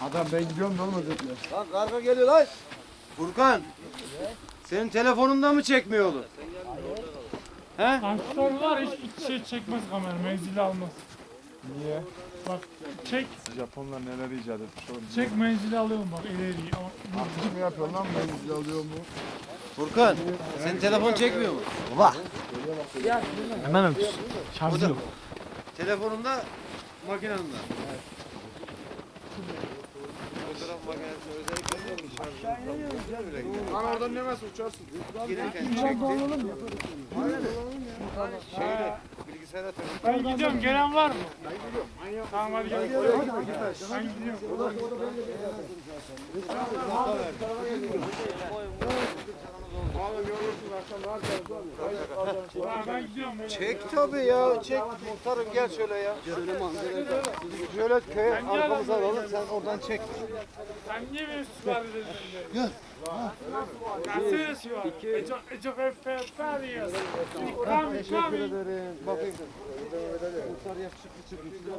Adam ben gidiyorum da olmaz dediler. Lan karga geliyor lan. Furkan. Senin telefonunda mı çekmiyor oğlum? He? Ankor var hiç iç şey çekmez kamera menzili almaz. Niye? Bak çek Japonlar neler icat etmiş oğlum. çek menzili alıyorum bak ileri Artık mı yapıyor lan ben bizi alıyor mu? Furkan. Senin telefon çekmiyor mu? hemen öpüş. Şarjı yok. Telefonunda makinende. Fotoğraf makinesi özellikle şarjı. Lan oradan nemez uçarsın. Gelirken çekti. Şeyle bilgisayara takıp Ben gidiyorum gelen var mı? Tamam hadi gel. Ben gidiyorum. Tamam, ben gidiyorum. Çek tabii ya. Çek. Muhtarım gel şöyle ya. Şöyle köye arkamıza alalım sen oradan çek. Sen niye beni sipariş ediyorsun? Gel. Gelsene sipariş. E çok, e efendim. İkram ikram. ederim. Bakayım. Muhtar yakışıklı çıkmış. Bir daha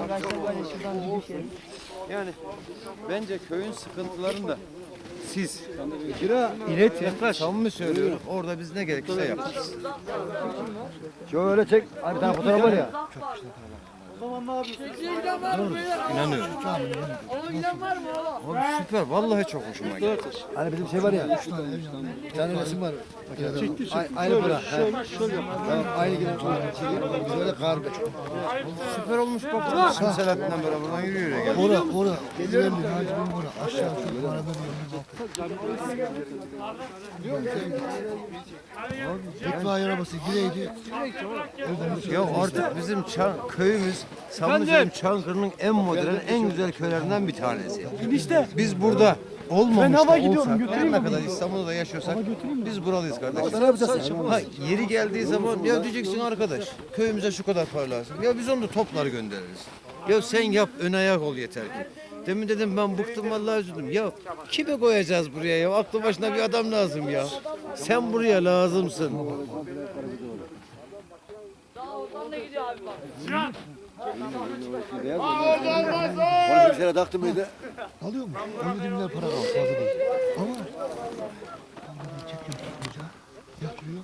Buradan kaçta böyle şuradan düşelim. Yani bence köyün sıkıntılarını da siz İletin. samimi söylüyorum. Orada biz ne gerekirse yaparız. Şöyle çek. Abi bir tane fotoğraf var ya. İnanıyorum. Abi süper. Vallahi çok hoşuma gitti. Hani bizim şey var ya. Bir tane resim var. Çekti Aynı para. Şöyle şöyle. Aynı gibi. Böyle karga. Süper olmuş bak. Şimdi Selahattin'den beraber buradan yürü yürü gel. Ora ora. Güzelli. Hacibim ora. Aşağı şu arada bir İtfaiye arabası gireydi. Ya artık bizim köyümüz Samlıca'nın Çankırı'nın en modern, en güzel köylerinden bir tanesi. İşte. Biz burada olmamış Ben hava da gidiyorum, olsak, götüreyim ne kadar İstanbul'da yaşıyorsak biz buralıyız kardeşim. Ne yapacağız? Ha, yeri geldiği zaman ya diyeceksin arkadaş köyümüze şu kadar para lazım. Ya biz onu da toplar göndeririz. Ya sen yap ön ayak ol yeter ki. Demin dedim ben bıktım vallahi üzüldüm. Ya kimi koyacağız buraya ya? Aklı başına bir adam lazım ya. Sen buraya lazımsın. Sinan. Onu bir kere taktım mıydı? Alıyor mu? 17 milyar para kaldı fazla değil. Ama bunu çekiyorum tutmayacağım. Yatırıyor.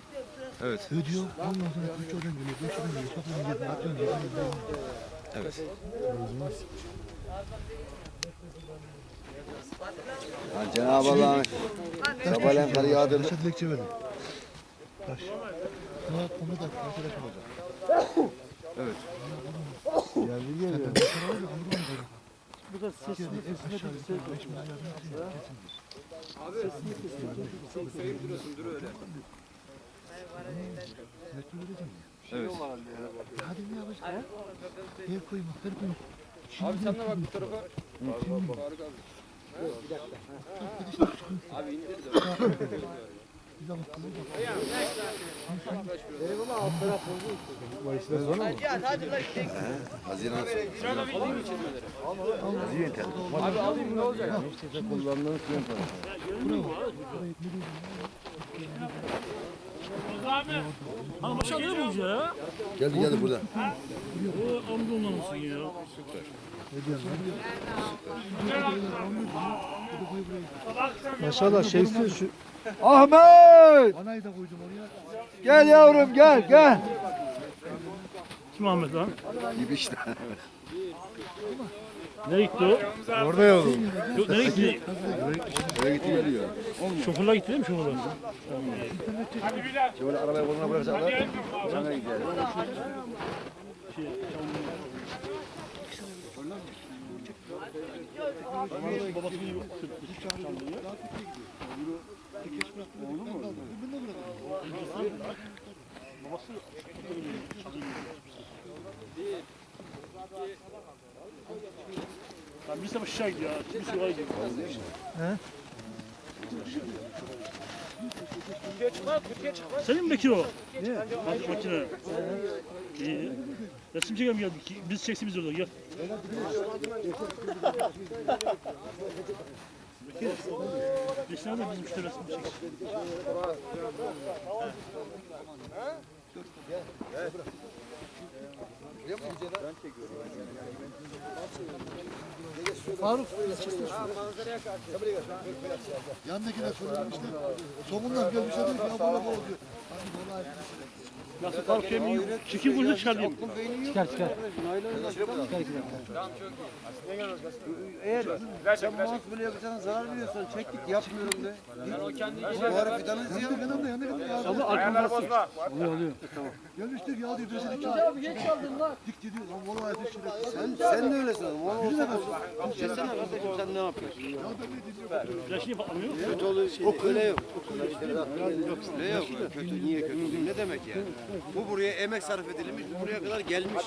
Evet. Ödüyor. Ondan sonra 3 oradan geliyor. 5 oradan geliyor. Kapının yerine atıyorsun. Yerine Evet. Cenab-ı Allah'ın sabahleyin karı yağdırdı. Taşa dilekçe verdim. Taş. Saat 10'a da taşa da. Evet. Geldi geliyor. Bu da sesini aşağı yukarı 5 milyar kesin. Evet. Hadi ne yapacağız? Ev koyma, her koyma. Abi sen de bak bu tarafa. Abi indir de. Bir de bak, bir de Abi alayım ne olacak? Abi. Hanım aşağı ne bulacak ya? Geldi geldi burada. O Anadolu'da mısın ya? Maşallah şeysi şu. Ahmet! Anayı da koydum oraya. Gel yavrum gel gel. Kim Ahmet lan? Gibi işte. Nereye gitti o? Orada yavrum. Yok nereye gitti? Oraya gitti geliyor. Şoförler gitti değil mi şoförler? Şöyle arabaya koluna bırakacaklar. Sana Lan aşağı gidiyor ya. Biz yukarı gidiyor. Senin Bekir o? Ne? Makine. İyi. Resim çekelim gel. Biz çeksin biz orada gel. Bekir. Biz nerede bizim işte resim çeksin. Yandakine soralım işte. Somundan gel bir şey değil ki. Ya böyle böyle diyor. Nasıl kalkayım iyi. Çekim burada çıkarayım. Çıkar çıkar. Eğer sen mouse böyle yapacağına zarar veriyorsan çek git yapmıyorum de. Bu ara fidanı ziyan. Yanında yanında yanında. Ama arkamda bozma. Oluyor oluyor. Gelmiştik ya diyor. Bizi dik Abi geç kaldın lan. Dik diyor. Lan valla ateş şeref. Sen, sen de öylesin. Ona olsa Desene kardeşim sen ne yapıyorsun? Flaşını patlamıyor. Kötü oluyor şey. O öyle yok. Ne yok? Kötü. Niye kötü? Ne demek yani? Bu buraya emek sarf edilmiş, bu buraya kadar gelmiş.